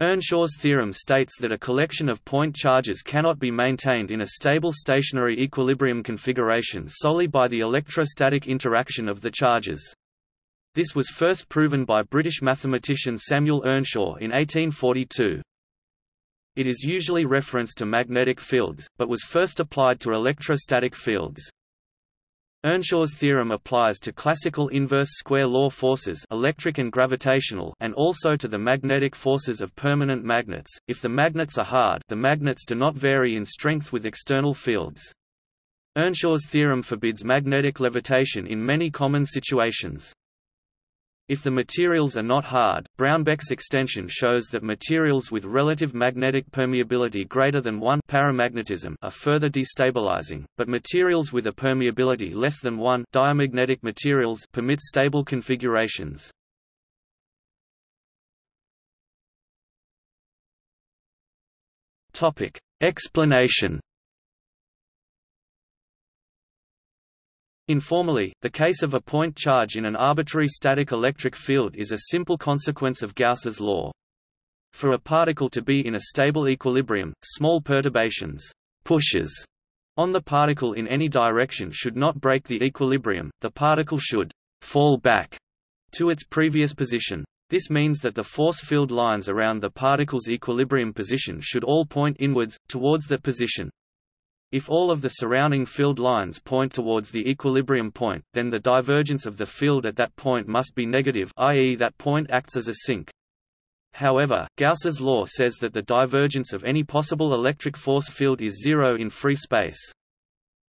Earnshaw's theorem states that a collection of point charges cannot be maintained in a stable stationary equilibrium configuration solely by the electrostatic interaction of the charges. This was first proven by British mathematician Samuel Earnshaw in 1842. It is usually referenced to magnetic fields, but was first applied to electrostatic fields. Earnshaw's theorem applies to classical inverse square law forces electric and gravitational and also to the magnetic forces of permanent magnets. If the magnets are hard the magnets do not vary in strength with external fields. Earnshaw's theorem forbids magnetic levitation in many common situations. If the materials are not hard, Braunbek's extension shows that materials with relative magnetic permeability greater than 1 paramagnetism are further destabilizing, but materials with a permeability less than 1 diamagnetic materials permit stable configurations. Explanation Informally, the case of a point charge in an arbitrary static electric field is a simple consequence of Gauss's law. For a particle to be in a stable equilibrium, small perturbations pushes on the particle in any direction should not break the equilibrium, the particle should fall back to its previous position. This means that the force field lines around the particle's equilibrium position should all point inwards, towards that position. If all of the surrounding field lines point towards the equilibrium point, then the divergence of the field at that point must be negative i.e. that point acts as a sink. However, Gauss's law says that the divergence of any possible electric force field is zero in free space.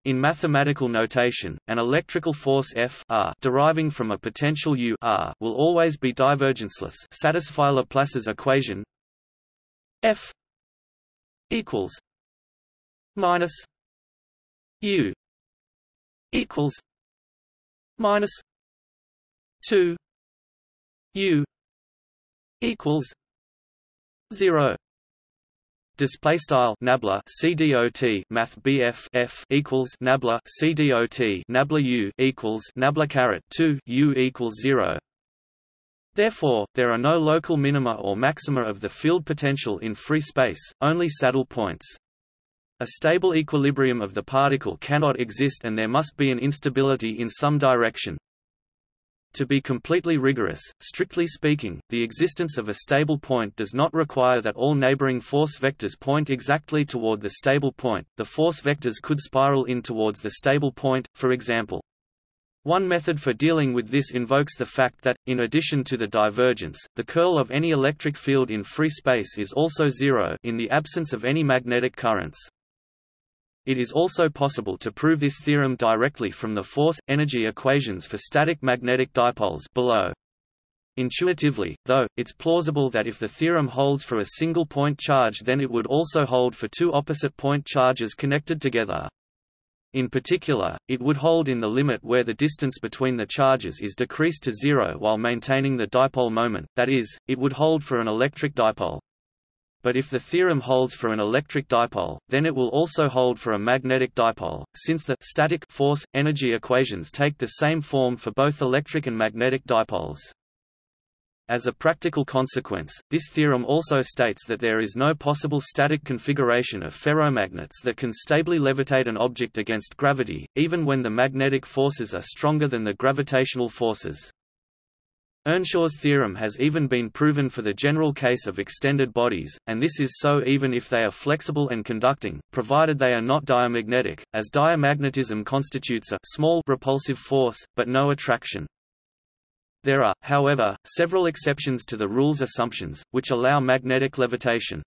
In mathematical notation, an electrical force F r deriving from a potential U r will always be divergenceless satisfy Laplace's equation F equals minus U equals minus two U equals zero Display style nabla CDOT Math BF F equals nabla CDOT nabla U equals nabla caret two U equals zero. Therefore, there are no local minima or maxima of the field potential in free space, only saddle points. A stable equilibrium of the particle cannot exist and there must be an instability in some direction. To be completely rigorous, strictly speaking, the existence of a stable point does not require that all neighboring force vectors point exactly toward the stable point, the force vectors could spiral in towards the stable point, for example. One method for dealing with this invokes the fact that, in addition to the divergence, the curl of any electric field in free space is also zero in the absence of any magnetic currents. It is also possible to prove this theorem directly from the force-energy equations for static magnetic dipoles below. Intuitively, though, it's plausible that if the theorem holds for a single point charge then it would also hold for two opposite point charges connected together. In particular, it would hold in the limit where the distance between the charges is decreased to zero while maintaining the dipole moment, that is, it would hold for an electric dipole. But if the theorem holds for an electric dipole, then it will also hold for a magnetic dipole, since the static force energy equations take the same form for both electric and magnetic dipoles. As a practical consequence, this theorem also states that there is no possible static configuration of ferromagnets that can stably levitate an object against gravity, even when the magnetic forces are stronger than the gravitational forces. Earnshaw's theorem has even been proven for the general case of extended bodies, and this is so even if they are flexible and conducting, provided they are not diamagnetic, as diamagnetism constitutes a small repulsive force, but no attraction. There are, however, several exceptions to the rule's assumptions, which allow magnetic levitation.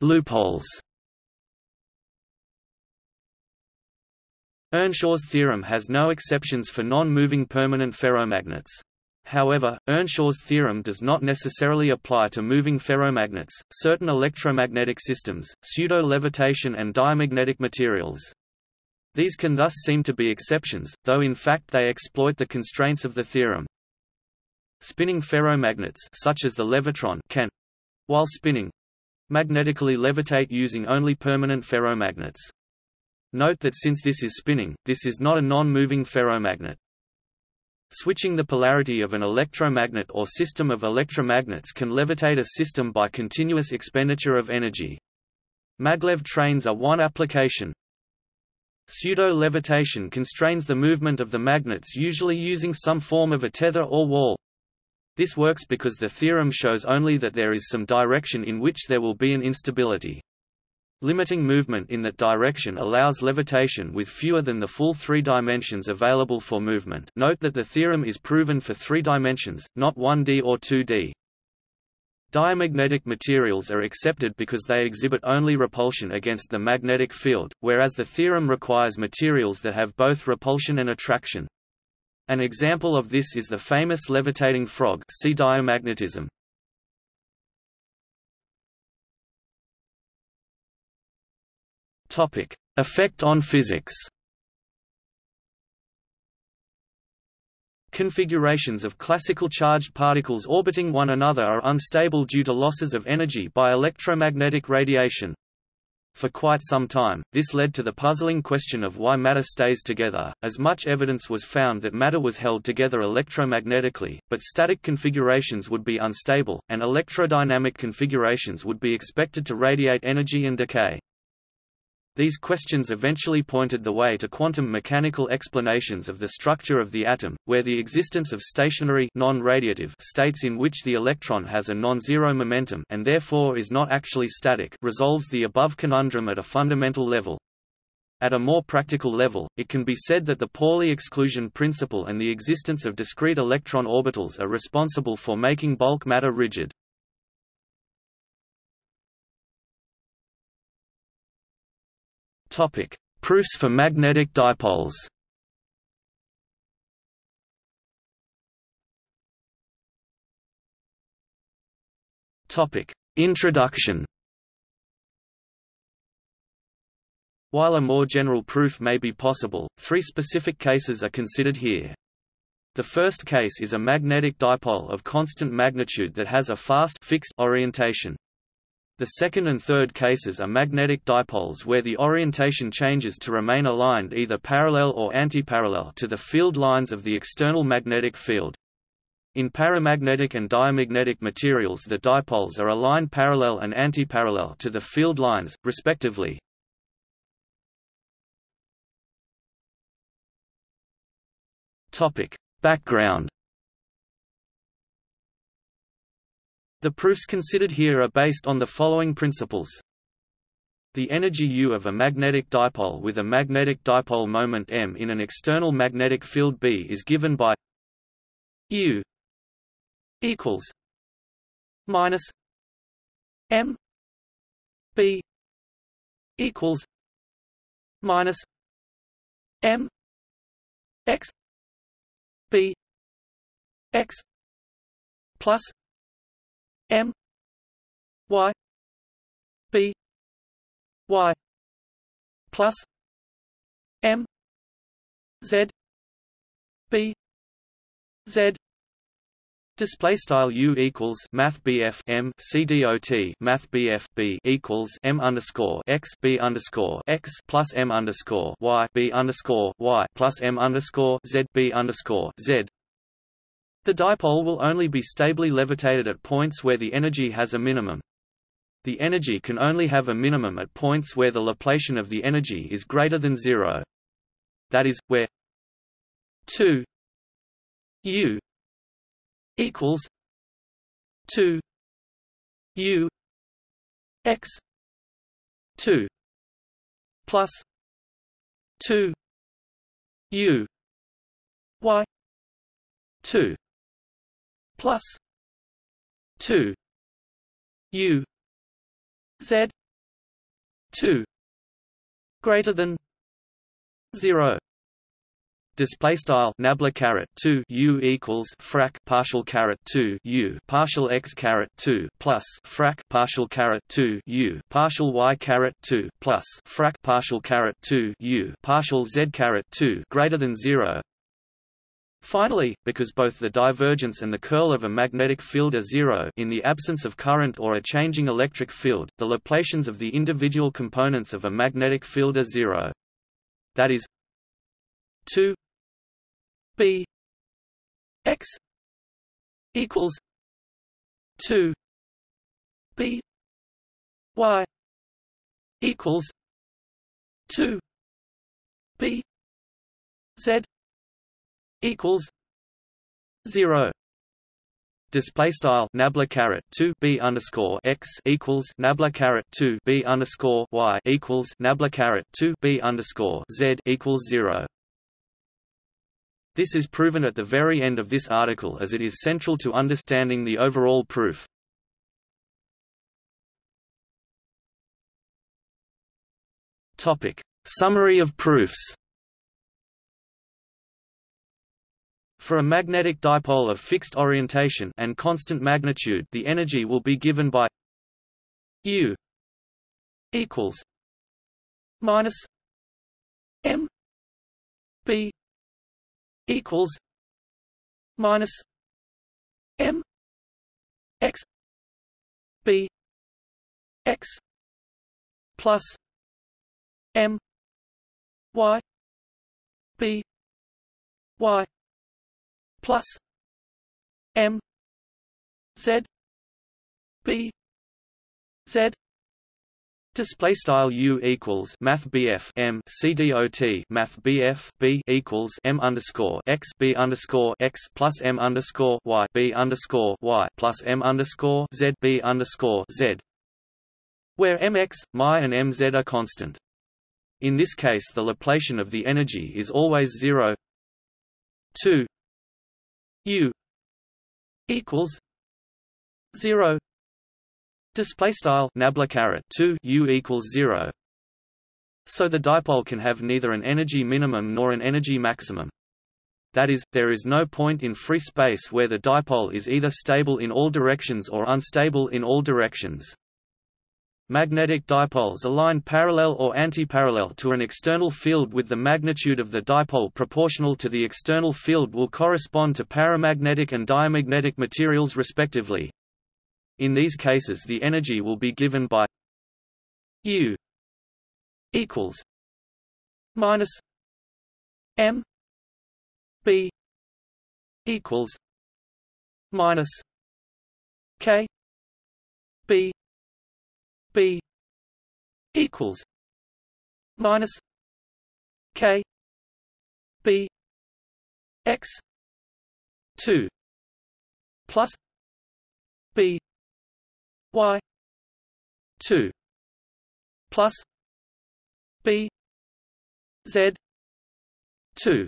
Loopholes Earnshaw's theorem has no exceptions for non-moving permanent ferromagnets. However, Earnshaw's theorem does not necessarily apply to moving ferromagnets, certain electromagnetic systems, pseudo-levitation and diamagnetic materials. These can thus seem to be exceptions, though in fact they exploit the constraints of the theorem. Spinning ferromagnets such as the levitron can, while spinning, magnetically levitate using only permanent ferromagnets. Note that since this is spinning, this is not a non-moving ferromagnet. Switching the polarity of an electromagnet or system of electromagnets can levitate a system by continuous expenditure of energy. Maglev trains are one application. Pseudo-levitation constrains the movement of the magnets usually using some form of a tether or wall. This works because the theorem shows only that there is some direction in which there will be an instability. Limiting movement in that direction allows levitation with fewer than the full three dimensions available for movement note that the theorem is proven for three dimensions, not 1D or 2D. Diamagnetic materials are accepted because they exhibit only repulsion against the magnetic field, whereas the theorem requires materials that have both repulsion and attraction. An example of this is the famous levitating frog see diamagnetism. Topic: Effect on physics. Configurations of classical charged particles orbiting one another are unstable due to losses of energy by electromagnetic radiation. For quite some time, this led to the puzzling question of why matter stays together, as much evidence was found that matter was held together electromagnetically, but static configurations would be unstable, and electrodynamic configurations would be expected to radiate energy and decay. These questions eventually pointed the way to quantum mechanical explanations of the structure of the atom, where the existence of stationary non-radiative states in which the electron has a non-zero momentum and therefore is not actually static resolves the above conundrum at a fundamental level. At a more practical level, it can be said that the Pauli exclusion principle and the existence of discrete electron orbitals are responsible for making bulk matter rigid. Topic: Proofs for magnetic dipoles. Topic: Introduction. While a more general proof may be possible, three specific cases are considered here. The first case is a magnetic dipole of constant magnitude that has a fast fixed orientation. The second and third cases are magnetic dipoles where the orientation changes to remain aligned either parallel or antiparallel to the field lines of the external magnetic field. In paramagnetic and diamagnetic materials the dipoles are aligned parallel and antiparallel to the field lines, respectively. Background The proofs considered here are based on the following principles. The energy U of a magnetic dipole with a magnetic dipole moment m in an external magnetic field B is given by U equals minus m B equals minus m x B x plus M Y B Y plus M Z B Z Display style U equals Math BF M C D O T Math BF B equals M underscore x B underscore x plus M underscore Y B underscore Y plus M underscore Z B underscore Z the dipole will only be stably levitated at points where the energy has a minimum. The energy can only have a minimum at points where the Laplacian of the energy is greater than zero. That is, where 2 u equals 2 u x 2 plus 2 u y 2 plus 2 u z 2 greater than 0 display style nabla caret 2 u equals frac partial caret 2 u partial x caret 2 plus frac partial caret 2 u partial y caret 2 plus frac partial caret 2 u partial z caret 2 greater than 0 Finally, because both the divergence and the curl of a magnetic field are zero in the absence of current or a changing electric field, the Laplacians of the individual components of a magnetic field are zero. That is 2 b x equals 2 b y equals 2 b z equals 0 Display style nabla caret two b underscore x equals nabla caret two b underscore y equals nabla caret two b underscore z equals zero. This is proven at the very end of this article as it is central to understanding the overall proof. Topic: Summary of proofs. For a magnetic dipole of fixed orientation and constant magnitude the energy will be given by U equals minus M B equals minus M X B X plus M Y B Y plus M Z B Z Display style U equals Math BF M C D O T Math BF B equals M underscore X B underscore X plus M underscore Y B underscore Y plus M underscore Z B underscore Z where mx, my and mz are constant. In this case the Laplacian of the energy is always 0 2 U equals zero. Display style nabla caret 2 U equals 0 so the dipole can have neither an energy minimum nor an energy maximum. That is, there is no point in free space where the dipole is either stable in all directions or unstable in all directions. Magnetic dipoles align parallel or antiparallel to an external field with the magnitude of the dipole proportional to the external field will correspond to paramagnetic and diamagnetic materials respectively. In these cases the energy will be given by U equals minus M B equals minus K B B equals minus K B X two plus B Y two plus B Z two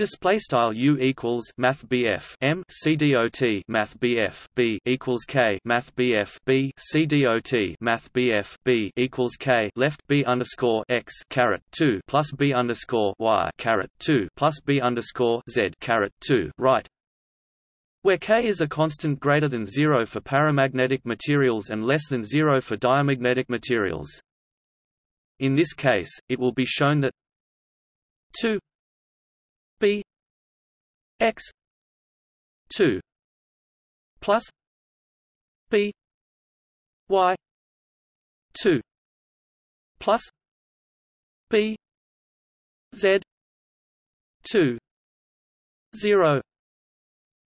Display style U equals Math BF M C D O T Math BF B equals K Math BF B C D O T Math BF B equals K left B underscore X caret two plus B underscore Y caret two plus B underscore Z caret two right where K is a constant greater than zero for paramagnetic materials and less than zero for diamagnetic materials. In this case, it will be shown that 2 b x 2 plus b y 2 plus b z 2 0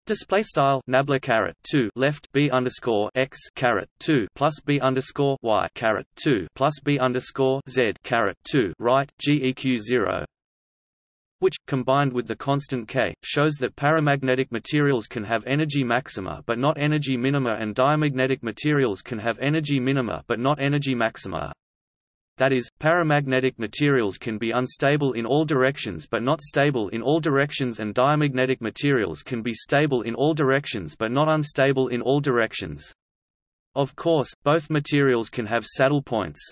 Display style nabla caret two left b underscore x caret two plus b underscore y caret two plus b underscore z caret two right geq zero which, combined with the constant K, shows that paramagnetic materials can have energy maxima but not energy minima and diamagnetic materials can have energy minima but not energy maxima. That is, paramagnetic materials can be unstable in all directions but not stable in all directions and diamagnetic materials can be stable in all directions but not unstable in all directions. Of course, both materials can have saddle points.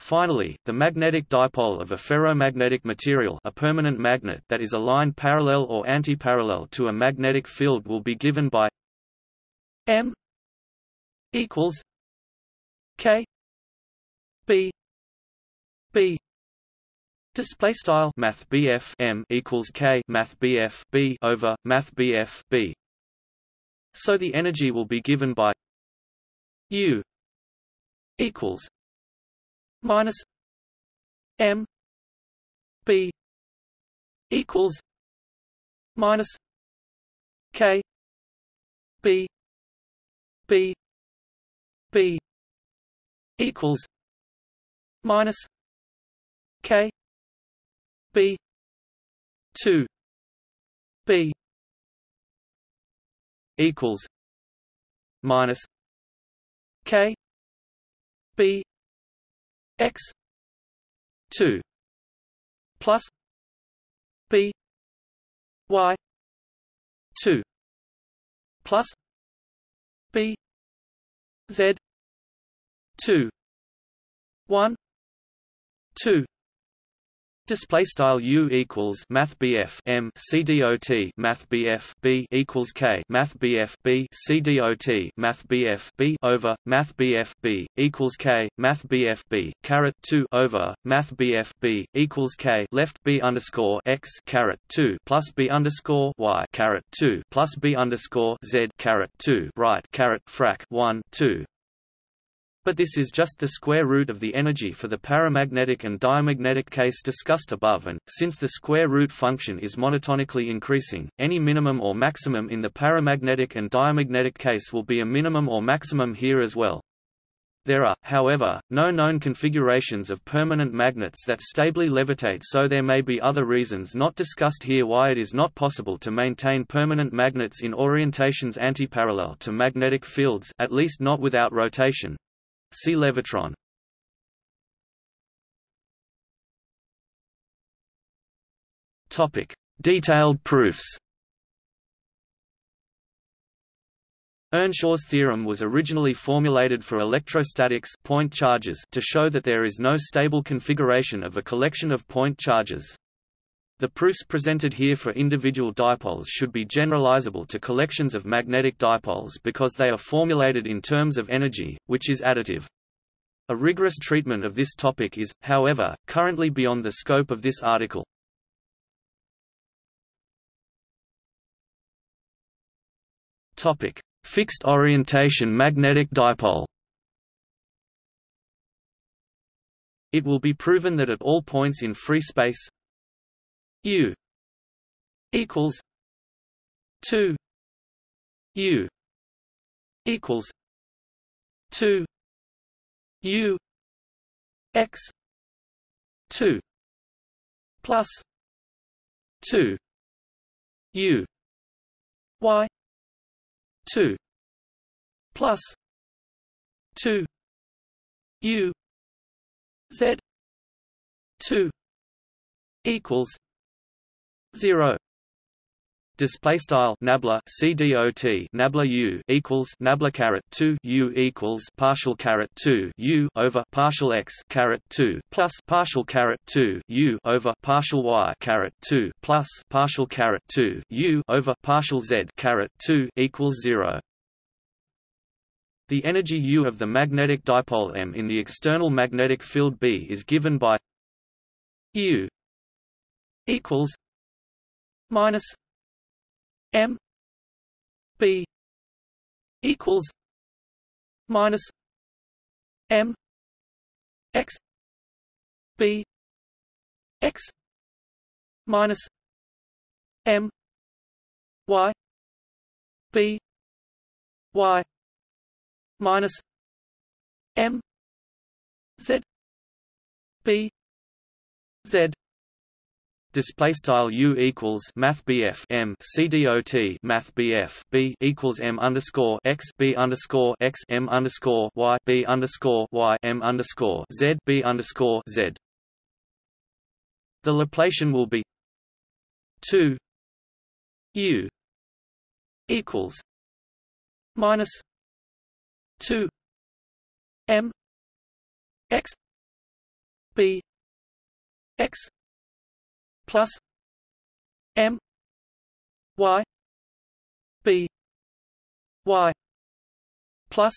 Finally, the magnetic dipole of a ferromagnetic material a permanent magnet that is aligned parallel or antiparallel to a magnetic field will be given by M equals K B B Display style Math BF M equals K Math BF B over Math BF B. So the energy will be given by U equals minus M B equals minus K B B B equals minus K B two B equals minus K B X two plus B Y two plus B Z two one two Display style U equals Math BF M C D O T Math BF B equals K Math BF B C D O T Math BF B over Math BF B equals K Math BF B caret two over Math BF B equals K left B underscore X caret two plus B underscore Y caret two plus B underscore Z caret two right caret frac one two but this is just the square root of the energy for the paramagnetic and diamagnetic case discussed above and, since the square root function is monotonically increasing, any minimum or maximum in the paramagnetic and diamagnetic case will be a minimum or maximum here as well. There are, however, no known configurations of permanent magnets that stably levitate so there may be other reasons not discussed here why it is not possible to maintain permanent magnets in orientations antiparallel to magnetic fields at least not without rotation. See levitron. Topic: Detailed proofs. Earnshaw's theorem was originally formulated for electrostatics point charges to show that there is no stable configuration of a collection of point charges. The proofs presented here for individual dipoles should be generalizable to collections of magnetic dipoles because they are formulated in terms of energy, which is additive. A rigorous treatment of this topic is, however, currently beyond the scope of this article. Topic: Fixed orientation magnetic dipole. It will be proven that at all points in free space U equals 2 U equals 2 U X 2 plus 2 U Y 2 plus 2 U Z 2 equals 0 display style nabla cdot nabla u equals nabla caret 2 u equals partial caret 2 u over partial x caret 2 plus partial caret 2 u over partial y caret 2 plus partial caret 2 u over partial z caret 2 equals 0 the energy U of the magnetic dipole M in the external magnetic field B is given by U equals minus M B equals minus M X B X minus M Y B Y minus M Z B Z display style u equals math bf m c dot math bf b equals m underscore x b underscore x m underscore y b underscore y m underscore z b underscore z. The Laplacian will be two u equals minus two m x b x plus M Y B Y plus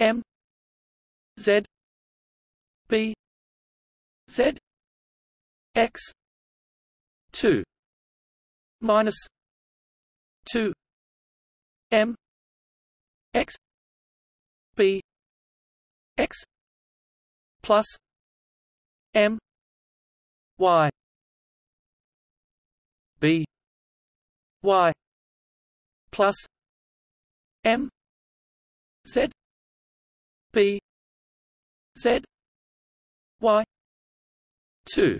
M Z B Z X two minus two M X B X plus M Y B y plus m z b z y 2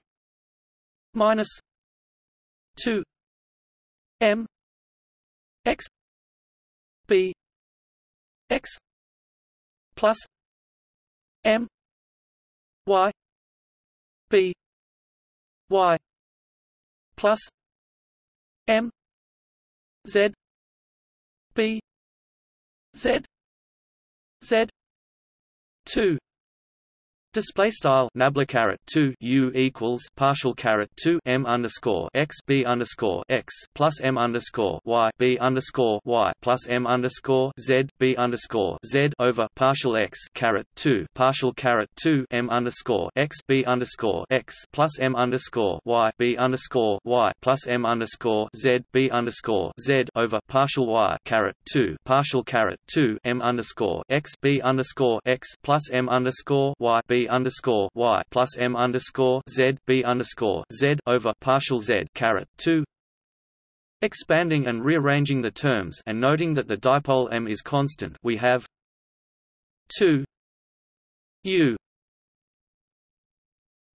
minus 2 m x b x plus m y b y plus m z b z z 2 Display style nabla caret two u equals partial caret two m underscore x b underscore x plus m underscore y b underscore y plus m underscore z b underscore z over partial x caret two partial caret two m underscore x b underscore x plus m underscore y b underscore y plus m underscore z b underscore z over partial y caret two partial caret two m underscore x b underscore x plus m underscore y b underscore y plus m underscore z b underscore z over partial z caret two. Expanding and rearranging the terms and noting that the dipole m is constant, we have two u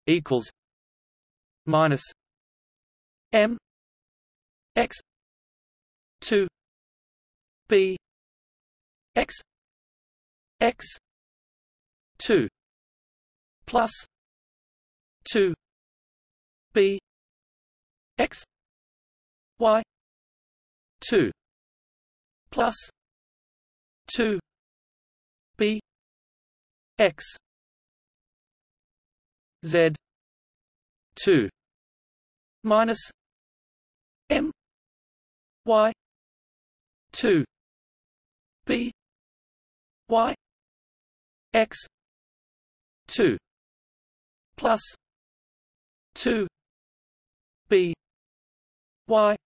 equals minus m x two b x x two plus 2 b x y 2 plus 2 b x z 2 minus m y 2 b y x 2 plus 2 b y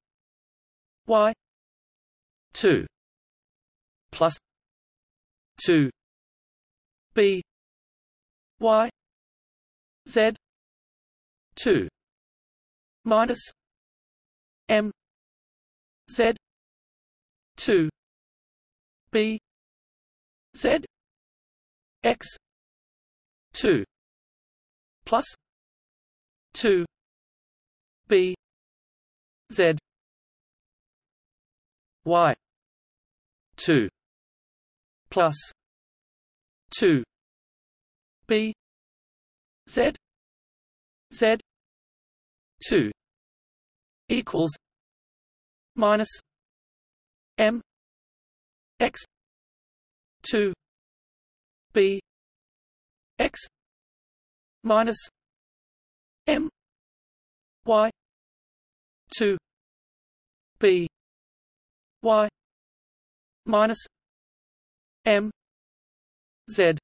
y 2 plus 2 b y z 2 minus m z 2 b z x 2 plus 2 b z y 2 plus 2 b z z 2 equals minus m x 2 b x minus m y 2 b y minus m z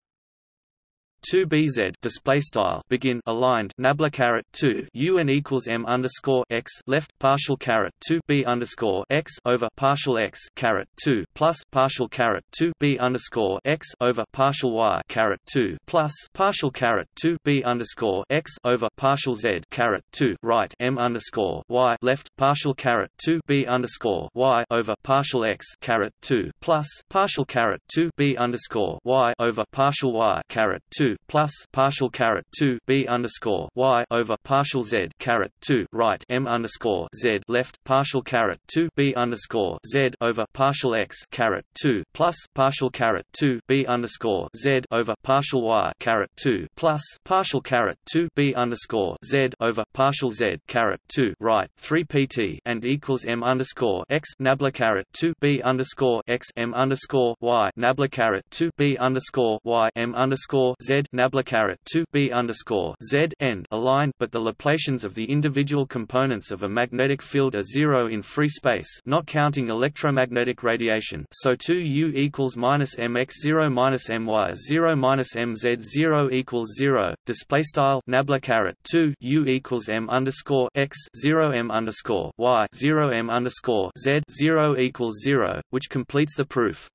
2 bz display style begin aligned nabla caret 2 un equals m underscore x left partial caret 2 b underscore x over partial x caret 2 plus partial caret 2 b underscore x over partial y caret 2 plus partial caret 2 b underscore x over partial z caret 2 right m underscore y left partial caret 2 b underscore y over partial x caret 2 plus partial caret 2 b underscore y over partial y caret 2 plus partial caret two b underscore y over partial z caret two right m underscore z left partial caret two b underscore z over partial x caret two plus partial caret two b underscore z over partial y caret two plus partial caret two b underscore z over partial z caret two right three pt and equals m underscore x nabla caret two b underscore x m underscore y nabla caret two b underscore y m underscore z caret 2 b underscore z end aligned, but the Laplacians of the individual components of a magnetic field are zero in free space, not counting electromagnetic radiation. So 2 u equals minus mx 0 minus my 0 minus mz 0 equals 0. Display style nabla 2 u equals m underscore x 0 m underscore y 0 m underscore z 0 equals 0, which completes the proof.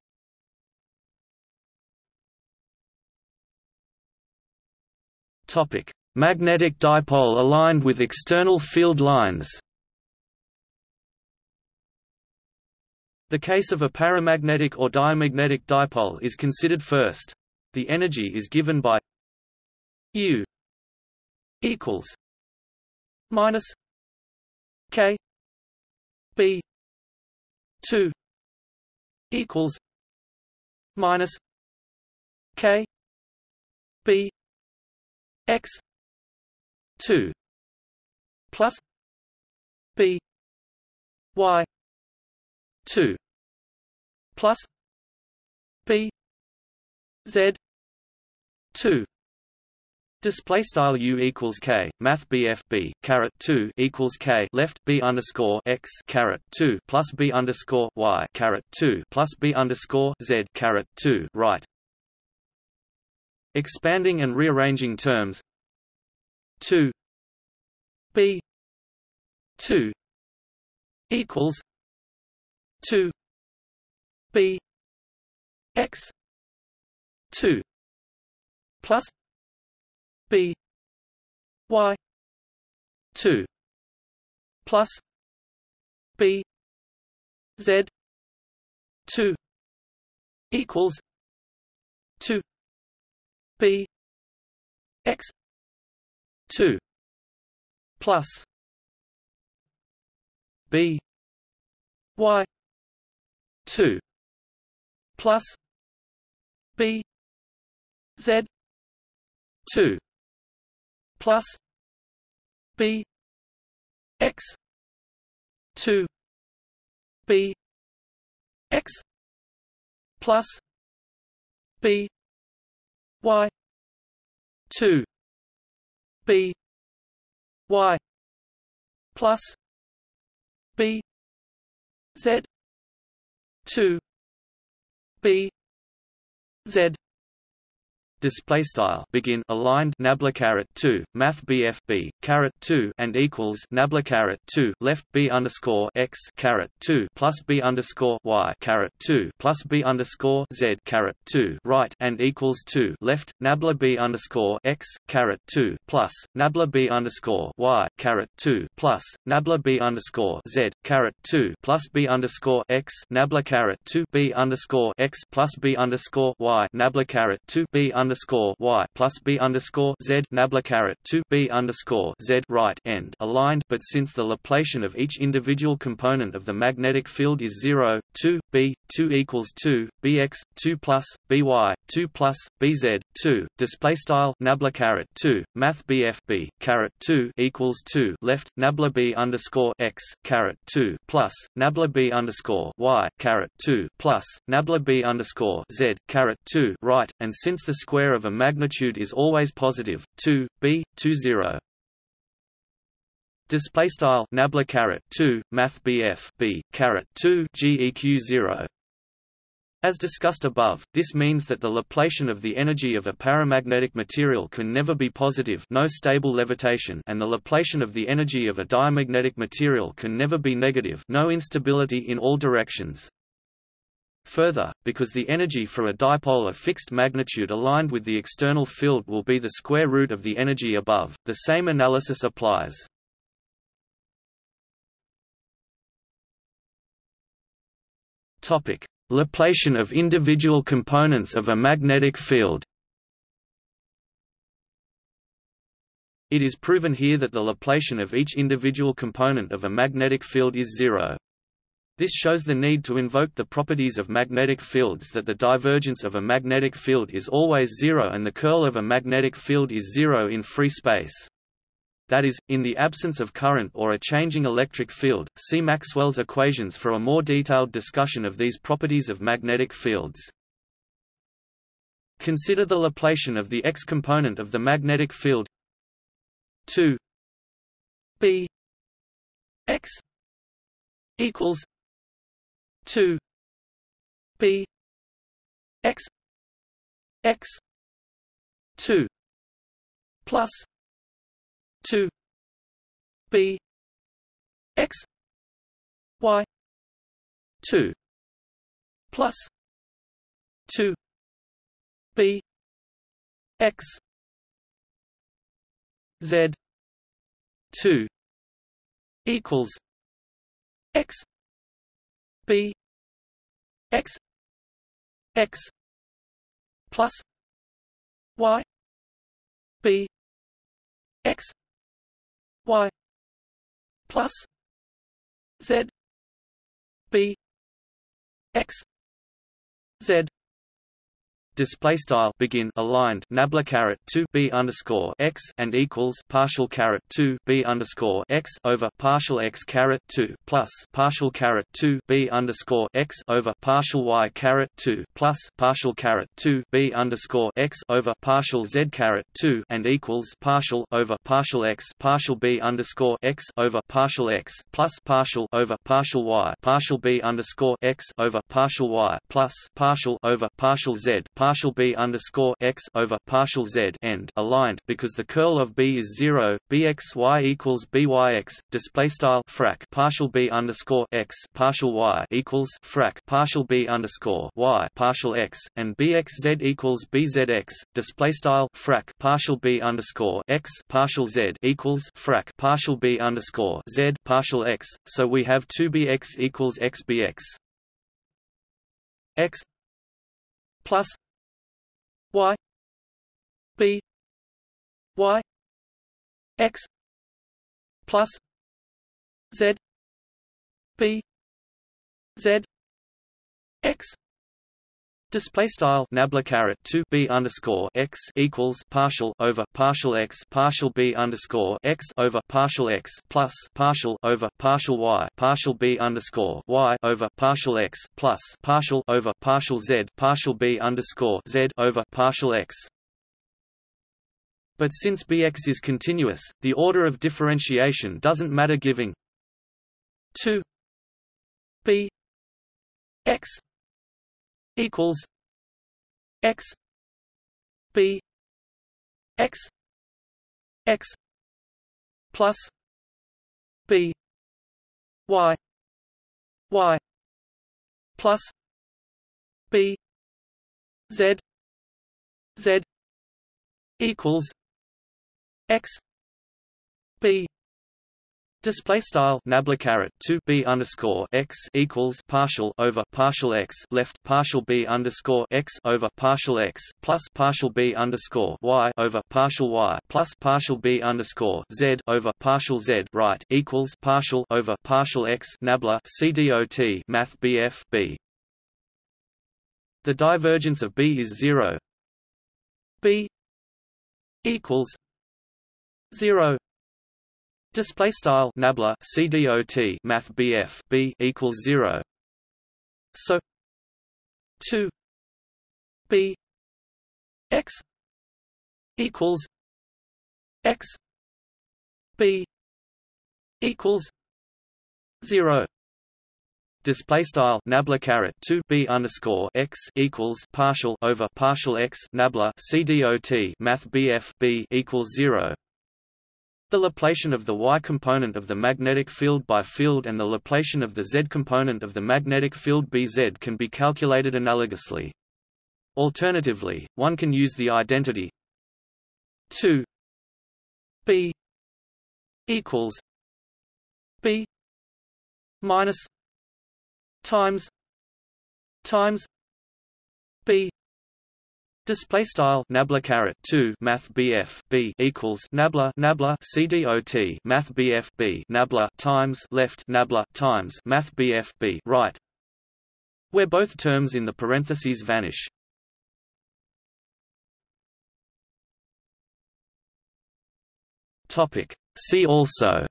Topic: Magnetic dipole aligned with external field lines. The case of a paramagnetic or diamagnetic dipole is considered first. The energy is given by U equals minus K B two equals minus K B X two plus B Y two plus B Z two Display style u equals k math bf b caret two equals k left b underscore x caret two plus b underscore y caret two plus b underscore z caret two right. Expanding and rearranging terms. Two. B. Two. Equals. Two. B. X. Two. Plus. B. Y. 2 plus. B. Z. 2 equals. 2 b x 2 plus b y 2 plus b z 2 plus b x 2 b x plus b y. 2 b. Y. plus b. Z. 2 b. Z display style begin aligned nabla caret 2 math bf b caret 2 and equals nabla caret 2 left b underscore x caret 2 plus b underscore y caret 2 plus b underscore z caret 2 right and equals 2 left nabla b underscore x caret 2 plus nabla b underscore y caret 2 plus nabla b underscore z caret 2 plus b underscore x nabla caret 2 b underscore x plus b underscore y nabla caret 2 b underscore underscore y plus b underscore z nabla caret two b underscore z right end aligned. But since the Laplacian of each individual component of the magnetic field is zero, two b two equals two bx two plus by two plus bz two display style nabla caret two math bf b caret two equals two left nabla b underscore x caret two plus nabla b underscore y caret two plus nabla b underscore z caret two right, and since the square square of a magnitude is always positive. 2 b 2 0 Display style nabla caret 2 math bf b caret 2 geq 0 as discussed above, this means that the Laplacian of the energy of a paramagnetic material can never be positive no stable levitation and the Laplacian of the energy of a diamagnetic material can never be negative no instability in all directions. Further, because the energy for a dipole of fixed magnitude aligned with the external field will be the square root of the energy above, the same analysis applies. Topic: Laplacian of individual components of a magnetic field. It is proven here that the Laplacian of each individual component of a magnetic field is zero. This shows the need to invoke the properties of magnetic fields that the divergence of a magnetic field is always zero and the curl of a magnetic field is zero in free space. That is, in the absence of current or a changing electric field, see Maxwell's equations for a more detailed discussion of these properties of magnetic fields. Consider the Laplacian of the x component of the magnetic field 2 b x equals 2 b x x 2 plus 2 b x y 2 plus 2 b x z 2 equals x b x x plus y b x y plus z b x z display style begin aligned nabla caret 2 b underscore x and equals partial caret 2 b underscore x over partial x caret 2 plus partial caret 2 b underscore x over partial y caret 2 plus partial caret 2 b underscore x over partial z caret 2 and equals partial over partial x partial b underscore x over partial x plus partial over partial y partial b underscore x over partial y plus partial over partial z partial b underscore x over partial z end aligned because the curl of b is zero. bxy equals byx. Display style frac partial b underscore x partial y equals frac partial b underscore y partial x and bxz equals bzx. Display style frac partial b underscore x partial z equals frac partial b underscore z partial x. So we have two bx equals xbx x plus y b y x plus z b z x Display style nabla caret two b underscore x equals partial over partial x partial b underscore x over partial x plus partial over partial y partial b underscore y over partial x plus partial over partial z partial b underscore z over partial x. But since bx is continuous, the order of differentiation doesn't matter giving two b x equals x b x x plus b y y plus b z z equals x b Display style nabla caret two b underscore x equals partial over partial x left partial b underscore x over partial x plus partial b underscore y over partial y plus partial b underscore z over partial z right equals partial over partial x nabla cdot math bf b. The divergence of b is zero. b equals zero Display style nabla CDOT Math BF B equals zero. So two B X equals X B equals zero display style nabla caret 2 b underscore x equals partial over partial x nabla cdot math bf b equals zero the Laplacian of the y component of the magnetic field by field and the Laplacian of the z component of the magnetic field Bz can be calculated analogously. Alternatively, one can use the identity 2 b equals b minus times times b Display style nabla caret two Math BF B equals nabla nabla CDOT Math BF B nabla times left nabla times Math BF B right, where both terms in the parentheses vanish. Topic. See also.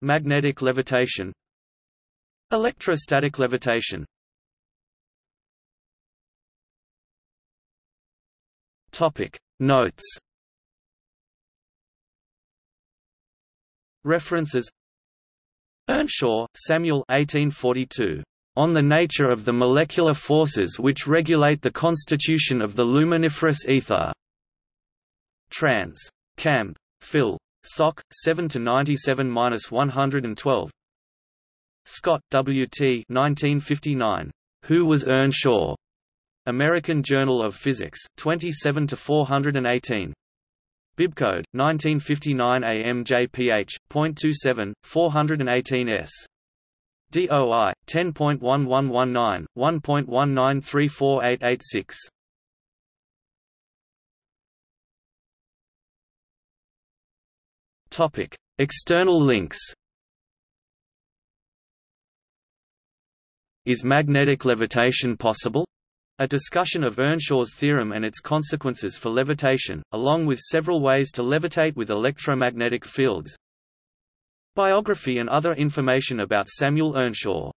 Magnetic levitation Electrostatic levitation Topic Notes References Earnshaw, Samuel 1842. On the Nature of the Molecular Forces Which Regulate the Constitution of the Luminiferous Ether. Trans. Camb. Phil. Soc. 7 to 97-112. Scott, W. T. 1959. Who was Earnshaw? American Journal of Physics, 27 to 418. Bibcode 1959 AMJPH.27 418s. DOI 10.1119 1.1934886 Topic External links Is magnetic levitation possible? A discussion of Earnshaw's theorem and its consequences for levitation, along with several ways to levitate with electromagnetic fields. Biography and other information about Samuel Earnshaw